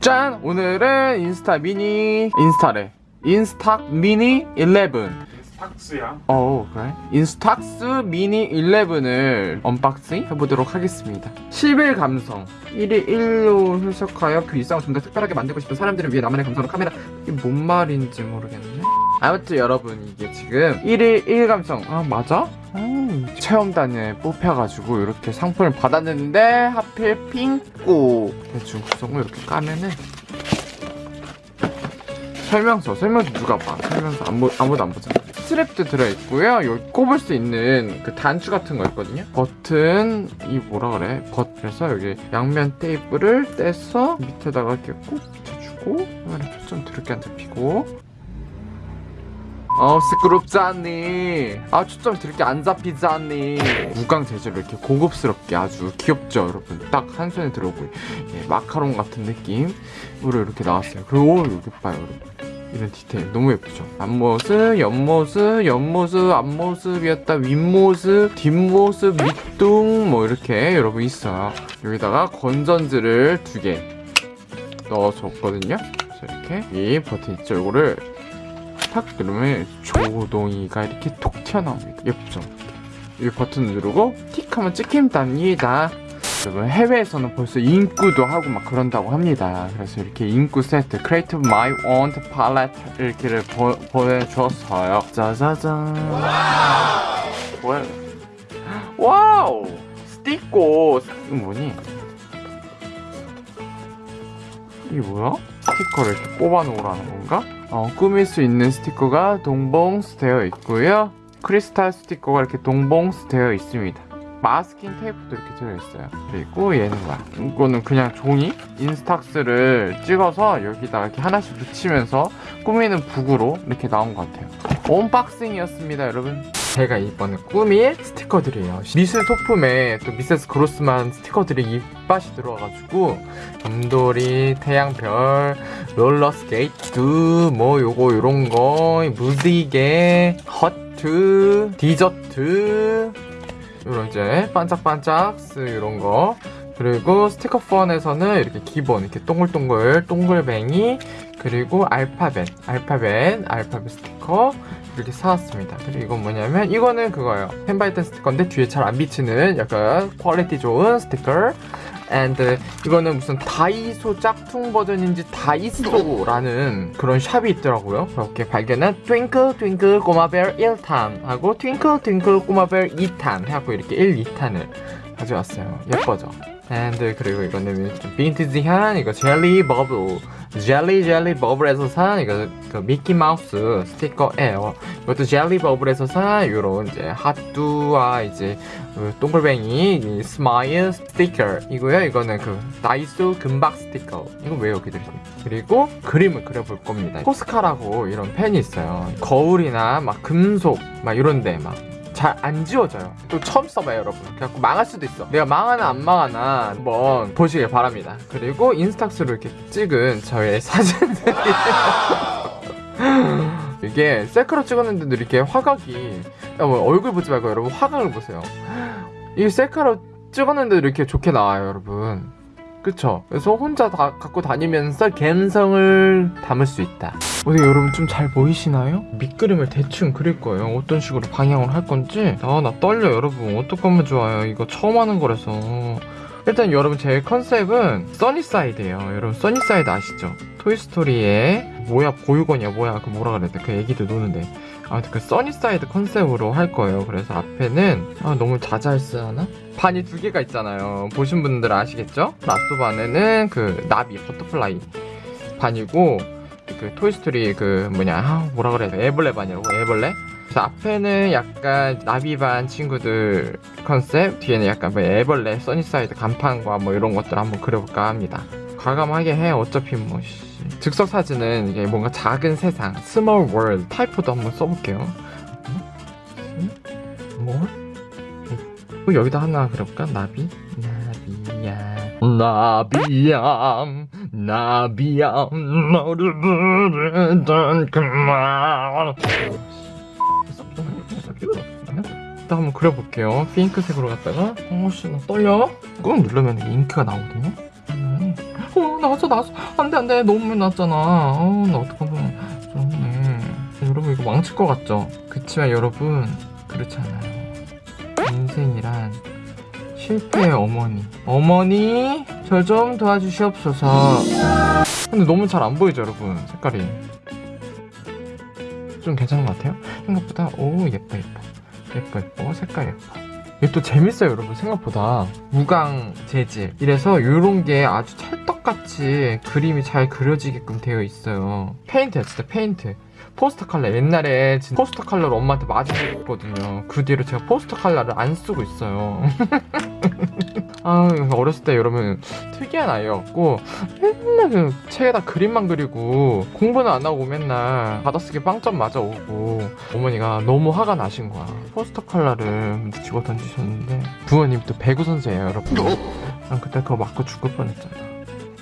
짠! 오늘은 인스타 미니. 인스타래. 인스탁 미니 11 탁스야. 어 그래? 인스탁스 미니 11을 unboxing 해보도록 하겠습니다. 10일 감성. 1일 1로 해석하여 그 일상을 좀 더 특별하게 만들고 싶은 사람들을 위해 나만의 감성으로 카메라. 이게 뭔 말인지 모르겠네. 아무튼 여러분 이게 지금 1일 1 감성. 아 맞아? 음, 체험단에 뽑혀가지고 이렇게 상품을 받았는데 하필 핑크 대충 구성을 이렇게 까면은 설명서 설명서 누가 봐? 설명서 아무, 아무도 안 보잖아 스트랩도 들어있고요. 여기 꼽을 수 있는 그 단추 같은 거 있거든요. 버튼 이 뭐라 그래? 버 그래서 여기 양면 테이프를 떼서 밑에다가 이렇게 꼭 붙여주고 이번에 초점 드럽게 안 잡히고. 어 시끄럽잖니. 아 초점 드럽게 안 잡히잖니. 무광 재질로 이렇게 고급스럽게 아주 귀엽죠 여러분? 딱 한 손에 들어오고 예, 마카롱 같은 느낌으로 이렇게 나왔어요. 그리고 여기 봐요 여러분 이런 디테일. 너무 예쁘죠? 앞모습 옆모습 옆모습 앞모습이었다. 윗모습 뒷모습 밑둥 뭐 이렇게 여러분 있어요. 여기다가 건전지를 두 개 넣어줬거든요. 이렇게 이 버튼 있죠 이거를 탁 누르면 조동이가 이렇게 톡 튀어나옵니다. 예쁘죠? 이 버튼 누르고 틱 하면 찍힘 답니다 여러분 해외에서는 벌써 인꾸도 하고 막 그런다고 합니다. 그래서 이렇게 인꾸 세트 creative my want palette 이렇게를 보, 보내줬어요. 짜자잔. 뭐야? wow 스티커 이거 뭐니? 이게 뭐야? 스티커를 이렇게 꼽아 놓으라는 건가? 어, 꾸밀 수 있는 스티커가 동봉스 되어 있고요. 크리스탈 스티커가 이렇게 동봉스 되어 있습니다. 마스킹 테이프도 이렇게 들어있어요. 그리고 얘는 뭐야? 이거는 그냥 종이? 인스탁스를 찍어서 여기다가 이렇게 하나씩 붙이면서 꾸미는 book으로 이렇게 나온 것 같아요. unboxing이었습니다 여러분. 제가 이번에 꾸밀 스티커들이에요. 미술 소품에 또 미세스 그로스만 스티커들이 입맛이 들어와가지고 곰돌이, 태양별, 롤러스케이트 뭐 요거 요런거 무지개, 허트, 디저트 이런 이제 반짝반짝 이런 거. 그리고 스티커 폰에서는 이렇게 기본 이렇게 동글동글 동글뱅이 그리고 알파벳 알파벳 알파벳 스티커 이렇게 사왔습니다. 그리고 이건 뭐냐면 이거는 그거예요. 펜바이튼 스티커인데 뒤에 잘 안 비치는 약간 quality 좋은 스티커 and 이거는 무슨 다이소 짝퉁 버전인지 다이소라는 그런 shop이 있더라고요. 그렇게 발견한 twinkle twinkle 꼬마별 1탄 하고 twinkle twinkle 꼬마별 2탄 해갖고 이렇게 1, 2탄을 가져왔어요. 예뻐져. And 그리고 이거는 좀 빈티지한 이거 젤리 버블 젤리 젤리 버블에서 산 이거 그 미키 마우스 스티커예요. 이것도 젤리 버블에서 산 이런 이제 하뚜와 이제 그 동글뱅이 이 smile 스티커 이고요. 이거는 그 다이소 금박 스티커. 이거 왜 여기 들어있니 그리고 그림을 그려볼 겁니다. 포스카라고 이런 펜이 있어요. 거울이나 막 금속 막 이런데 막 잘 안 지워져요. 또 처음 써봐요 여러분. 그래갖고 망할 수도 있어. 내가 망하나 안 망하나 한번 보시길 바랍니다. 그리고 인스탁스로 이렇게 찍은 저의 사진들이 이게 셀카로 찍었는데도 이렇게 화각이 야, 뭐 얼굴 보지 말고 여러분 화각을 보세요. 이 셀카로 찍었는데도 이렇게 좋게 나와요 여러분 그쵸? 그래서 혼자 다 갖고 다니면서 감성을 담을 수 있다. 어떻게 여러분 좀 잘 보이시나요? 밑그림을 대충 그릴 거예요. 어떤 식으로 방향을 할 건지. 아 나 떨려 여러분. 어떡 하면 좋아요? 이거 처음 하는 거라서. 일단 여러분 제 컨셉은 써니사이드예요. 여러분 써니사이드 아시죠? 토이스토리의 뭐야 보육원이야 뭐야. 그 뭐라 그래야 돼그 애기들 노는데 아무튼 그 써니사이드 컨셉으로 할 거예요. 그래서 앞에는 아 너무 자잘스하나? 반이 두 개가 있잖아요. 보신 분들 아시겠죠? last 반에는 그 나비 butterfly 반이고 그 토이스토리 그 뭐냐 아, 뭐라 그래야 돼? 애벌레 반이라고? 애벌레? 앞에는 약간 나비반 친구들 컨셉 뒤에는 약간 뭐 애벌레 써니사이드 간판과 뭐 이런 것들 한번 그려볼까 합니다 과감하게 해 어차피 뭐 씨. 즉석 사진은 이게 뭔가 작은 세상 small world typo도 한번 써볼게요 뭐? 어, 여기다 하나 그려볼까? 나비? 나비야 나비야 나비야 너를 부르던 그말 일단 한번 그려볼게요. 핑크색으로 갔다가 어씨 나 떨려. 꾹 누르면 잉크가 나오거든요. 음. 어 나왔어 나왔어 안 돼 안 돼 너무 많이 나왔잖아. 어 나 어떡하면 음. 여러분 이거 망칠 것 같죠? 그치만 여러분 그렇지 않아요. 인생이란 실패의 어머니. 어머니 저좀 도와주시옵소서. 근데 너무 잘 안 보이죠 여러분 색깔이. 좀 괜찮은 것 같아요? 생각보다 오 예뻐 예뻐 예뻐 예뻐 색깔 예뻐 이게 또 재밌어요 여러분 생각보다. 무광 재질. 이래서 이런 게 아주 찰떡같이 그림이 잘 그려지게끔 되어 있어요. 페인트야 진짜 페인트 포스터 칼라. 옛날에 진짜 포스터 칼라를 엄마한테 맞으셨거든요. 그 뒤로 제가 포스터 칼라를 안 쓰고 있어요. 아 어렸을 때 여러분 특이한 아이였고 맨날 그 책에다 그림만 그리고 공부는 안 하고 맨날 받아쓰기 빵점 맞아 오고 어머니가 너무 화가 나신 거야. 포스터 컬러를 묻히고 던지셨는데 부모님 또 배구 선수예요 여러분. 난 그때 그거 맞고 죽을 뻔했잖아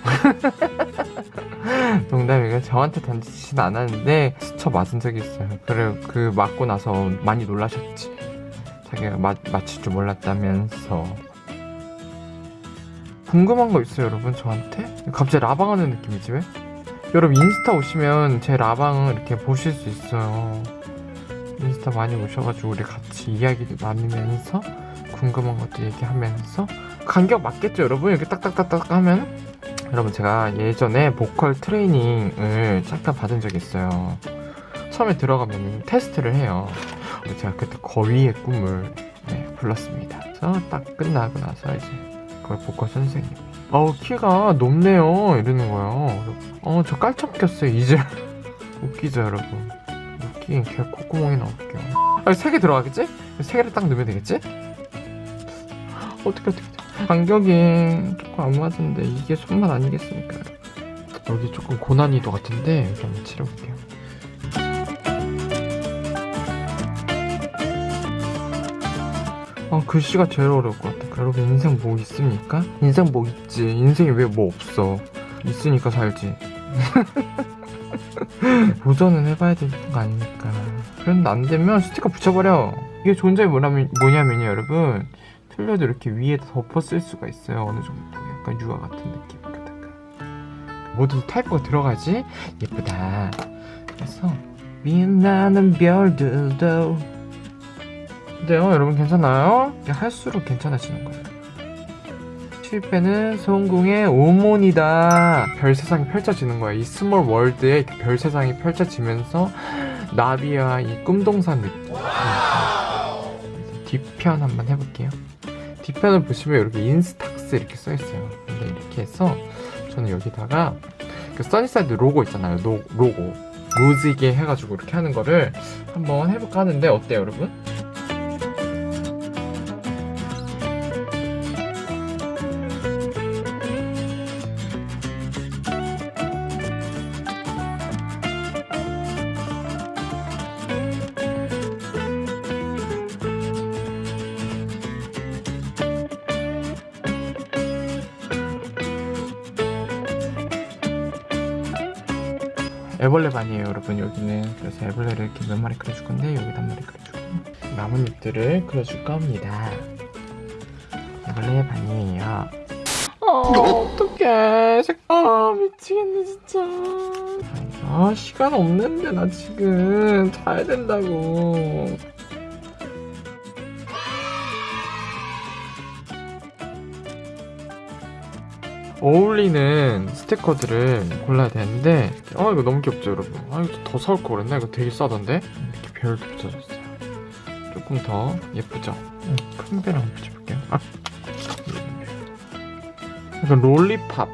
농담이고 저한테 던지진 않았는데 스쳐 맞은 적이 있어요. 그래 그 맞고 나서 많이 놀라셨지. 자기가 맞, 맞힐 줄 몰랐다면서. 궁금한 거 있어요 여러분 저한테? 갑자기 라방하는 느낌이지 왜? 여러분 인스타 오시면 제 라방을 이렇게 보실 수 있어요. 인스타 많이 오셔가지고 우리 같이 이야기를 나누면서 궁금한 것도 얘기하면서. 간격 맞겠죠 여러분? 이렇게 딱딱딱딱 하면 여러분 제가 예전에 보컬 트레이닝을 잠깐 받은 적이 있어요. 처음에 들어가면 테스트를 해요. 제가 그때 거위의 꿈을 네, 불렀습니다. 그래서 딱 끝나고 나서 이제 그 보컬 선생님 어우 키가 높네요. 이러는 거예요. 어 저 깔짝 꼈어요 이제. 웃기죠 여러분. 웃긴 개 콧구멍이 나올게요 아니 세개 들어가겠지? 세 개를 딱 넣으면 되겠지? 어떻게 어떻게 간격이 조금 안 맞은데 이게 손맛 아니겠습니까? 여기 조금 고난이도 같은데 여기 한번 칠해볼게요. 아 글씨가 제일 어려울 것 같아. 여러분 인생 뭐 있습니까? 인생 뭐 있지? 인생이 왜 뭐 없어? 있으니까 살지. 도전은 해봐야 되는 거 아닙니까? 그런데 안 되면 스티커 붙여버려. 이게 존재이 뭐냐면, 뭐냐면요 여러분 틀려도 이렇게 위에다 덮어 쓸 수가 있어요. 어느 정도 약간 유화 같은 느낌으로다가 모두 타이프가 들어가지? 예쁘다. 그래서 빛나는 별들도. 어때요 여러분 괜찮아요? 할수록 괜찮아지는 거예요. 실패는 성공의 오모니다. 별 세상이 펼쳐지는 거야. 이 small world에 별 세상이 펼쳐지면서 나비와 이 꿈동산 느낌. 뒤편 한번 해볼게요 뒤편을 보시면 이렇게 인스탁스 이렇게 써 있어요. 근데 이렇게 해서 저는 여기다가 그 써니사이드 로고 있잖아요. 로, 로고. 무지개 해가지고 이렇게 하는 거를 한번 해볼까 하는데 어때요 여러분? 애벌레 반이에요 여러분. 여기는. 그래서 애벌레를 이렇게 몇 마리 그려줄 건데 여기다 한 마리 그려주고 나뭇잎들을 그려줄 겁니다. 애벌레 반이에요. 아 어떡해. 아 미치겠네 진짜. 아 시간 없는데 나 지금 자야 된다고 어울리는 스티커들을 골라야 되는데 아 이거 너무 귀엽죠 여러분 아 이거 더 사올 걸 그랬나? 이거 되게 싸던데 이렇게 별도 붙여줬어요 조금 더 예쁘죠? 음, 큰별 한번 붙여볼게요 아 약간 롤리팝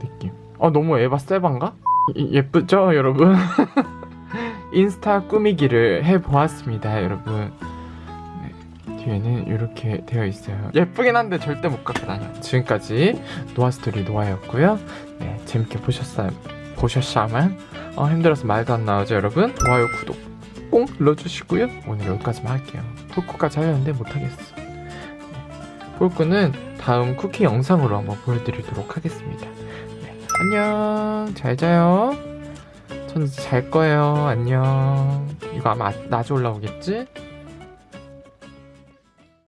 느낌 아 너무 에바 세반가? 이- 예쁘죠 여러분? 인스타 꾸미기를 해보았습니다 여러분 뒤에는 이렇게 되어 있어요. 예쁘긴 한데 절대 못 갖고 다녀 지금까지 노아스토리 노아였고요. 네, 재밌게 보셨어요 보셨샤만 어, 힘들어서 말도 안 나오죠 여러분? 좋아요 구독 꼭 눌러주시고요. 오늘 여기까지만 할게요. 폴꾸까지 하려는데 못하겠어. 네. 폴꾸는 다음 쿠키 영상으로 한번 보여드리도록 하겠습니다. 네, 안녕. 잘 자요. 전 잘 거예요. 안녕. 이거 아마 낮에 올라오겠지?